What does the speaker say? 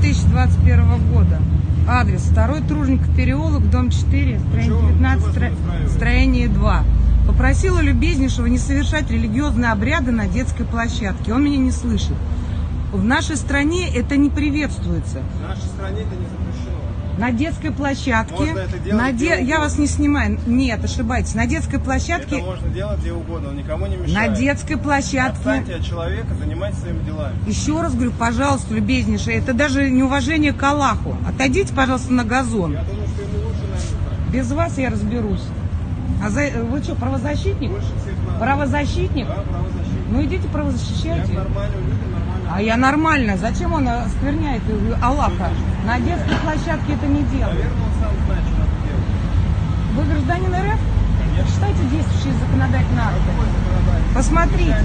2021 года. Адрес 2 Тружников переулок, дом 4, строение Чего- 19, чего вас стро- строение 2. Попросила любезнейшего не совершать религиозные обряды на детской площадке. Он меня не слышит. В нашей стране это не приветствуется. В нашей стране это не запрещено. На детской площадке, Можно это делать на де- я вас не снимаю, нет, ошибаетесь. На детской площадке, Это можно делать где угодно, он никому не на мешает. детской площадке. Отстаньте от человека, занимайтесь своими делами. Еще раз говорю, пожалуйста, любезнейшее, это даже неуважение к Аллаху. Отойдите, пожалуйста, на газон. Я думаю, что ему лучше, наверное, Без вас я разберусь. А за- вы что, правозащитник? так. Больше всех надо. Правозащитник? Да, правозащитник. Ну идите Я правозащищайте. нормальным людям нормально. А я нормально. Зачем он оскверняет Аллаха? На детской площадке это не делает. Наверное, он сам знает, что надо делать. Вы гражданин РФ? Конечно. Читайте действующие законодательные акты. Посмотрите.